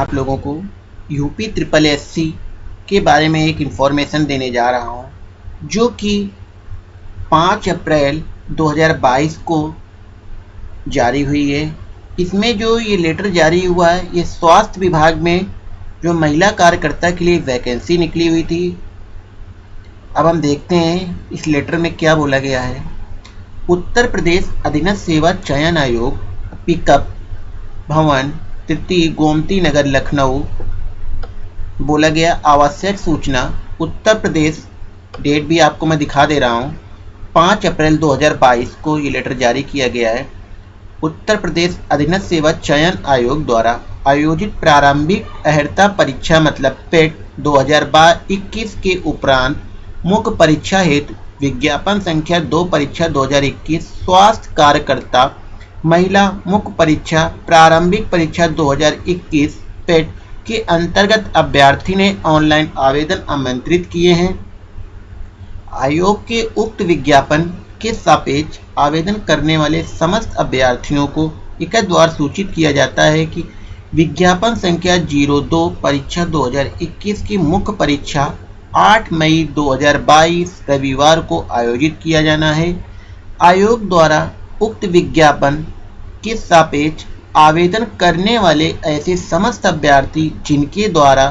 आप लोगों को यूपी ट्रिपल एससी के बारे में एक इन्फॉर्मेशन देने जा रहा हूँ, जो कि 5 अप्रैल 2022 को जारी हुई है। इसमें जो ये लेटर जारी हुआ है, ये स्वास्थ्य विभाग में जो महिला कार्यकर्ता के लिए वैकेंसी निकली हुई थी। अब हम देखते हैं इस लेटर में क्या बोला गया है। उत्तर प्रदेश अधीनस्थ सेवा चयन आयोग, पिकअप, भवन तृतीय गोमती नगर लखनऊ। बोला गया आवश्यक सूचना, उत्तर प्रदेश। डेट भी आपको मैं दिखा दे रहा हूँ। पाँच अप्रैल 2022 को ये लेटर जारी किया गया है। उत्तर प्रदेश अधीनस्थ सेवा चयन आयोग द्वारा आयोजित प्रारंभिक अहर्ता परीक्षा मतलब पेट 2021 के उपरांत मुख्य परीक्षा हेतु विज्ञापन संख्या दो परीक्षा 2021 स्वास्थ्य कार्यकर्ता महिला मुख्य परीक्षा प्रारंभिक परीक्षा 2021 पेट के अंतर्गत अभ्यर्थी ने ऑनलाइन आवेदन आमंत्रित किए हैं। आयोग के उक्त विज्ञापन के सापेक्ष आवेदन करने वाले समस्त अभ्यर्थियों को एक द्वार सूचित किया जाता है कि विज्ञापन संख्या 02 परीक्षा 2021 की मुख्य परीक्षा 8 मई 2022 रविवार को आयोजित किया जाना है। आयोग द्वारा उक्त विज्ञापन के सापेक्ष आवेदन करने वाले ऐसे समस्त अभ्यर्थी जिनके द्वारा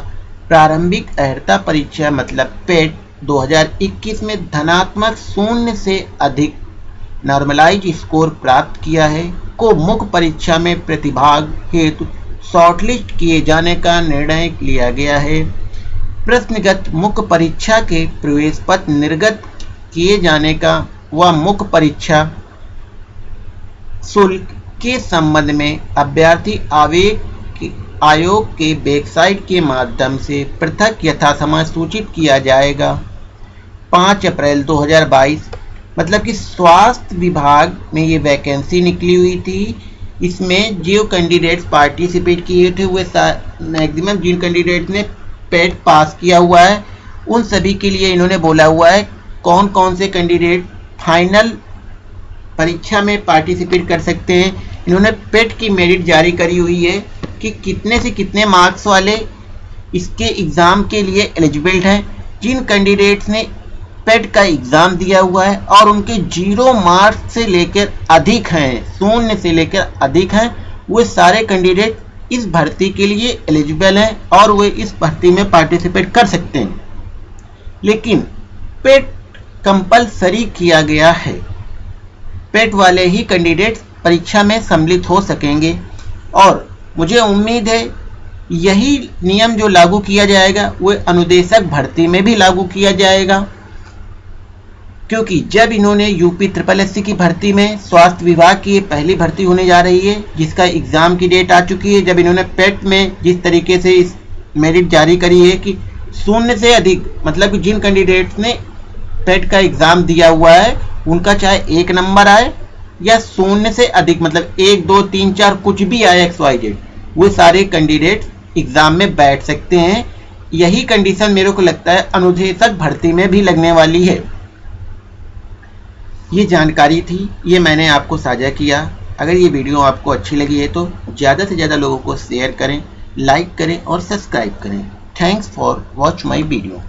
प्रारंभिक अहर्ता परीक्षा मतलब पेट 2021 में धनात्मक शून्य से अधिक नॉर्मलाइज स्कोर प्राप्त किया है, को मुख्य परीक्षा में प्रतिभाग हेतु शॉर्टलिस्ट किए जाने का निर्णय लिया गया है। प्रश्नगत मुख्य परीक्षा के प्रवेश पत्र निर्गत किए जाने का व मुख्य परीक्षा शुल्क के संबंध में अभ्यर्थी आवेग आयोग के वेबसाइट के माध्यम से पृथक यथासमय सूचित किया जाएगा। 5 अप्रैल 2022 मतलब कि स्वास्थ्य विभाग में ये वैकेंसी निकली हुई थी। इसमें जो कैंडिडेट्स पार्टिसिपेट किए थे वे मैक्सिमम जिन कैंडिडेट्स ने पेट पास किया हुआ है, उन सभी के लिए इन्होंने बोला हुआ है कौन कौन से कैंडिडेट फाइनल परीक्षा में पार्टिसिपेट कर सकते हैं। इन्होंने पेट की मेरिट जारी करी हुई है कि कितने से कितने मार्क्स वाले इसके एग्ज़ाम के लिए एलिजिबल हैं। जिन कैंडिडेट्स ने पेट का एग्ज़ाम दिया हुआ है और उनके ज़ीरो मार्क्स से लेकर अधिक हैं, शून्य से लेकर अधिक हैं, वो सारे कैंडिडेट इस भर्ती के लिए एलिजिबल हैं और वे इस भर्ती में पार्टिसिपेट कर सकते हैं। लेकिन पेट कंपलसरी किया गया है। पेट वाले ही कैंडिडेट परीक्षा में सम्मिलित हो सकेंगे। और मुझे उम्मीद है, यही नियम जो लागू किया जाएगा वह अनुदेशक भर्ती में भी लागू किया जाएगा। क्योंकि जब इन्होंने यूपी ट्रिपल एससी की भर्ती में स्वास्थ्य विभाग की पहली भर्ती होने जा रही है, जिसका एग्ज़ाम की डेट आ चुकी है, जब इन्होंने पेट में जिस तरीके से इस मेरिट जारी करी है कि शून्य से अधिक मतलब कि जिन कैंडिडेट्स ने पेट का एग्ज़ाम दिया हुआ है उनका चाहे एक नंबर आए या शून्य से अधिक मतलब एक, दो, तीन, चार, कुछ भी आए एक्स वाई जेड वो सारे कैंडिडेट एग्ज़ाम में बैठ सकते हैं। यही कंडीशन मेरे को लगता है अनुदेशक भर्ती में भी लगने वाली है। ये जानकारी थी, ये मैंने आपको साझा किया। अगर ये वीडियो आपको अच्छी लगी है तो ज़्यादा से ज़्यादा लोगों को शेयर करें लाइक करें और सब्सक्राइब करें। Thanks for watch my video